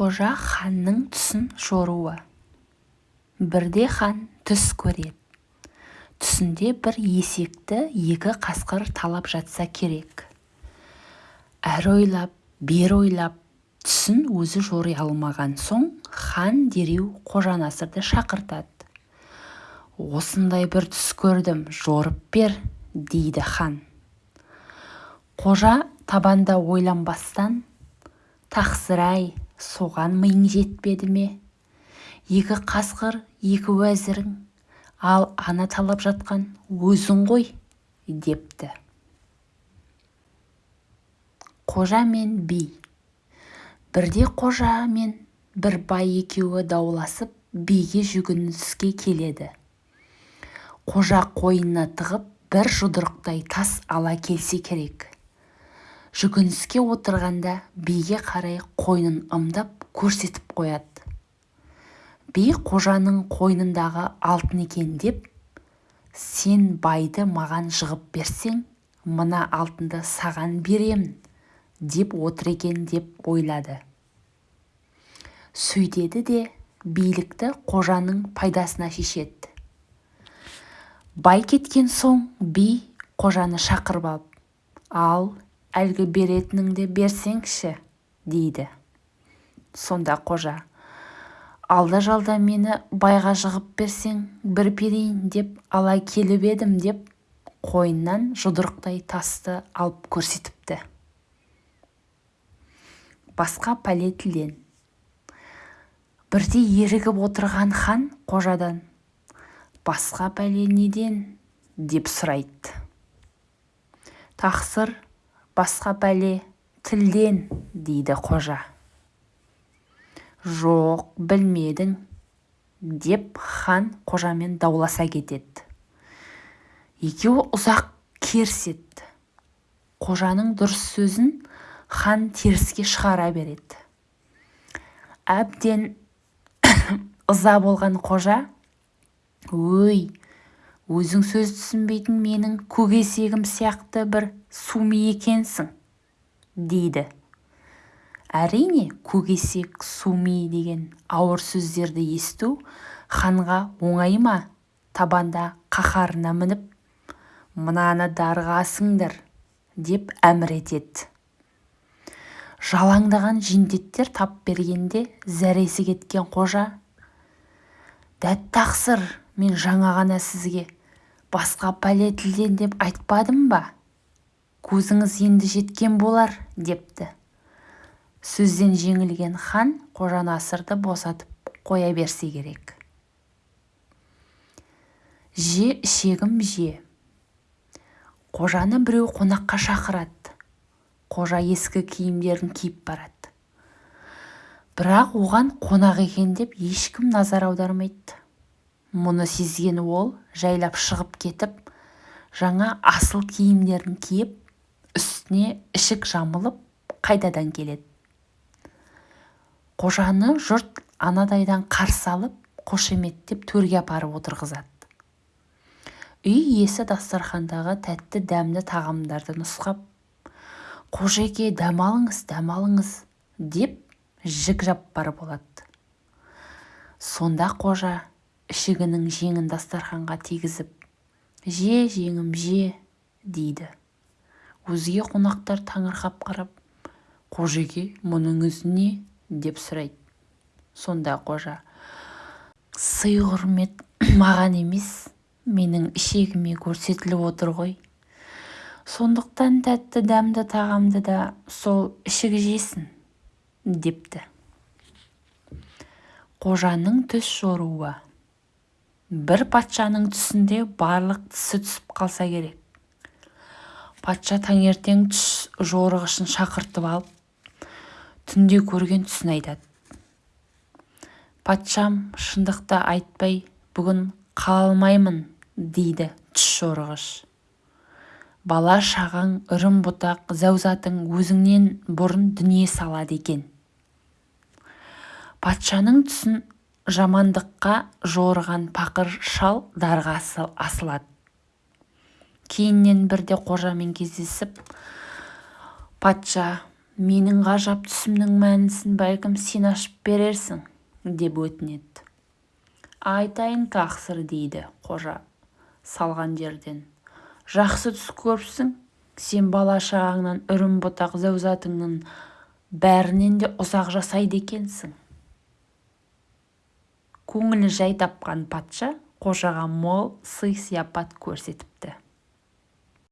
қожа ханның түсін жоруы. Бірде хан түс көреді. Түсінде бір есекті екі қасқыр талап жатса керек. Әрі ойлап бері ойлап түсін өзі жори алмаған соң хан дереу қожанасырды шақыртады. Осындай бір түс көрдім жорып бер дейді хан. Қожа табанда ойланбастан тақсыр-ай соған миың жетпеді ме? Екі қасқыр екі уәзірің. Ал ана талап жатқан өзің ғой депті. Қожа мен би. Бірде қожа мен бір бай екеуі дауласып биге жүгініске келеді. Қожа қойнына тығып бір жұдырықтай тас ала келсе керек. Жүгініске отырғанда биге қарай қойнын ымдап көрсетіп қояды. Би қожаның қойнындағы алтын екен деп сен байды маған жығып берсең мына алтынды саған беремін деп отыр екен деп ойлады. Сөйтеді де билікті қожаның пайдасына шешеді. Бай кеткен соң би қожаны шақырып алып ал әлгі беретініңді берсеңші дейді. Сонда қожа алда-жалда мені байға жығып берсең бір берейін деп ала келіп едім деп қойнынан жұдырықтай тасты алып көрсетіпті. Басқа пәле тілден бірде ерігіп отырған хан қожадан басқа пәле неден? деп сұрайды. Тақсыр басқа пәле тілден дейді қожа. Жоқ білмедің деп хан қожамен дауласа кетеді. Екеуі ұзақ керіседі. Қожаның дұрыс сөзін хан теріске шығара береді. Әбден ыза болған қожа өй өзің сөз түсінбейтін менің көкесегім сияқты бір суми екенсің дейді. Әрине көкесек суми деген ауыр сөздерді есту ханға оңай ма? Табанда қаһарына мініп мынаны дарға асыңдар деп әмір етеді. Жалаңдаған жендеттер тап бергенде зәресі кеткен қожа дәт тақсыр мен жаңа ғана сізге басқа пәле тілден деп айтпадым ба? Көзіңіз енді жеткен болар депті. Сөзден жеңілген хан қожанасырды босатып қоя берсе керек. Же ішегім же. Қожаны біреу қонаққа шақырады. Қожа ескі киімдерін киіп барады. Бірақ оған қонақ екен деп ешкім назар аудармайды. Мұны сезген ол жайлап шығып кетіп жаңа асыл киімдерін киіп үстіне ішік жамылып қайтадан келеді. Қожаны жұрт анадайдан қарсы алып қошеметтеп төрге апарып отырғызады. Үй иесі дастархандағы тәтті дәмді тағамдарды нұсқап қожеке дәм алыңыз дәм алыңыз деп жік жаппар болады сонда қожа ішігінің жеңін дастарханға тигізіп же жеңім же дейді. Өзге қонақтар таңырқап қарап қожеке мұның не? деп сұрайды. Сонда қожа сый-құрмет маған емес менің ішегіме көрсетіліп отыр ғой. Сондықтан тәтті дәмді тағамды да сол ішік жесін депті. Қожаның түс жоруы. Бір патшаның түсінде барлық тісі түсіп қалса керек. Патша таңертең түс жорығышын шақыртып алып түнде көрген түсін айтады. Патшам шындықты айтпай бүгін қала алмаймын дейді түс жорығыш. Бала-шағаң үрім-бұтақ зәузатың өзіңнен бұрын дүние салады екен. Патшаның түсін жамандыққа жорыған пақыр шал дарға асылады. Кейіннен бірде қожамен кездесіп патша менің ғажап түсімнің мәнісін бәлкім сен ашып берерсің? деп өтінеді. Айтайын тақсыр дейді қожа салған жерден. Жақсы түс көріпсің. Сен бала-шағаңнан үрім-бұтақ зәузатыңның бәрінен де ұзақ жасайды екенсің көңілі жай тапқан патша қожаға мол сый-сияпат көрсетіпті.